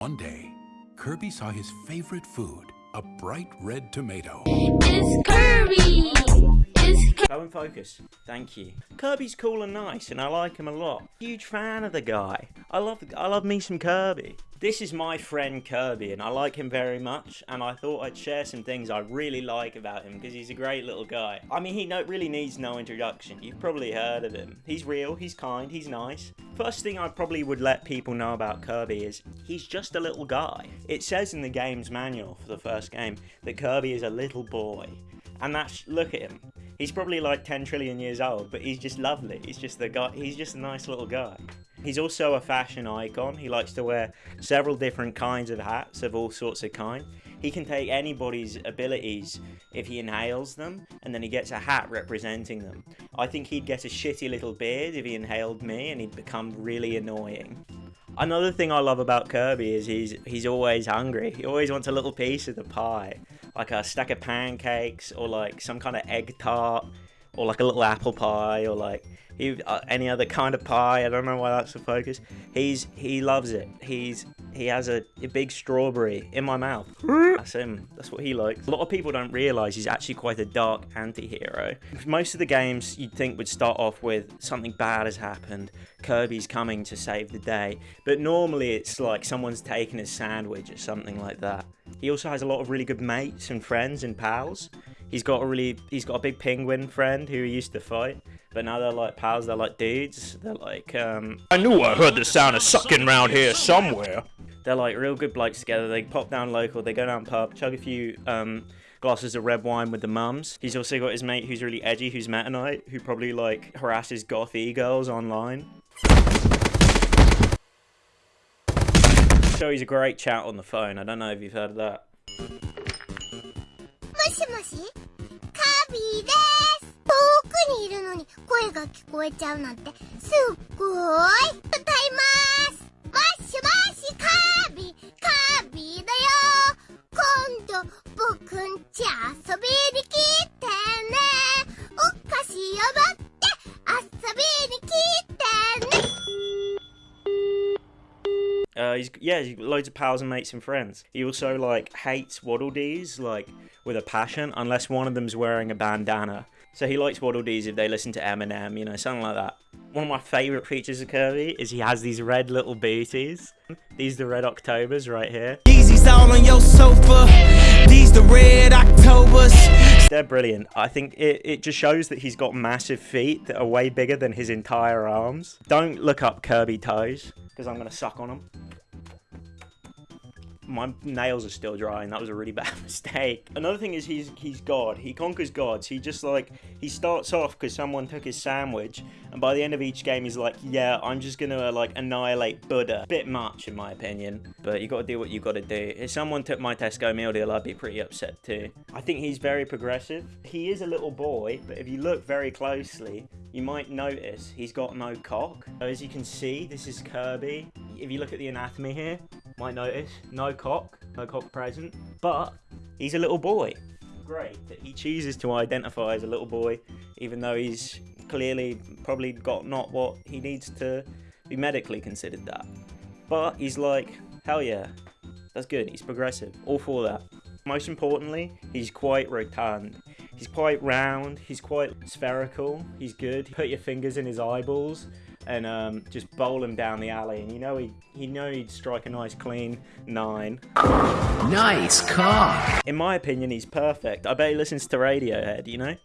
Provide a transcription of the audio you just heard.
One day, Kirby saw his favorite food, a bright red tomato. It's Kirby! Go and focus. Thank you. Kirby's cool and nice, and I like him a lot. Huge fan of the guy. I love I love me some Kirby. This is my friend Kirby, and I like him very much. And I thought I'd share some things I really like about him because he's a great little guy. I mean, he no, really needs no introduction. You've probably heard of him. He's real. He's kind. He's nice. First thing I probably would let people know about Kirby is he's just a little guy. It says in the game's manual for the first game that Kirby is a little boy. And that's look at him. He's probably like 10 trillion years old, but he's just lovely. He's just the guy. He's just a nice little guy. He's also a fashion icon. He likes to wear several different kinds of hats of all sorts of kind. He can take anybody's abilities if he inhales them, and then he gets a hat representing them. I think he'd get a shitty little beard if he inhaled me, and he'd become really annoying. Another thing I love about Kirby is he's he's always hungry. He always wants a little piece of the pie, like a stack of pancakes or like some kind of egg tart or like a little apple pie or like he, uh, any other kind of pie. I don't know why that's the focus. He's he loves it. He's he has a, a big strawberry in my mouth. That's him. That's what he likes. A lot of people don't realize he's actually quite a dark anti-hero. Most of the games you'd think would start off with something bad has happened. Kirby's coming to save the day. But normally it's like someone's taken his sandwich or something like that. He also has a lot of really good mates and friends and pals. He's got a really he's got a big penguin friend who he used to fight. But now they're like pals, they're like dudes. They're like um I knew I heard the sound of sucking round here somewhere. They're like real good blokes together. They pop down local, they go down pub, chug a few um, glasses of red wine with the mums. He's also got his mate who's really edgy, who's Meta Knight, who probably like harasses gothy girls online. So he's a great chat on the phone. I don't know if you've heard of that. Kabi Uh, he's yeah, he's got loads of pals and mates and friends. He also like hates Waddle Dees like with a passion, unless one of them's wearing a bandana. So he likes Waddle Dees if they listen to Eminem, you know, something like that. One of my favourite features of Kirby is he has these red little booties. These are the red Octobers right here. On your They're brilliant. I think it, it just shows that he's got massive feet that are way bigger than his entire arms. Don't look up Kirby toes, because I'm going to suck on them. My nails are still dry, and that was a really bad mistake. Another thing is he's he's God. He conquers gods. He just like he starts off because someone took his sandwich, and by the end of each game, he's like, "Yeah, I'm just gonna like annihilate Buddha." Bit much, in my opinion, but you got to do what you got to do. If someone took my Tesco meal deal, I'd be pretty upset too. I think he's very progressive. He is a little boy, but if you look very closely, you might notice he's got no cock. As you can see, this is Kirby. If you look at the anatomy here, might notice no cock, no cock present, but he's a little boy. Great that he chooses to identify as a little boy, even though he's clearly probably got not what he needs to be medically considered that. But he's like, hell yeah, that's good. He's progressive. All for that. Most importantly, he's quite rotund. He's quite round. He's quite spherical. He's good. Put your fingers in his eyeballs and um, just bowl him down the alley. And you know he, he know he'd strike a nice clean nine. Nice car. In my opinion, he's perfect. I bet he listens to Radiohead. You know.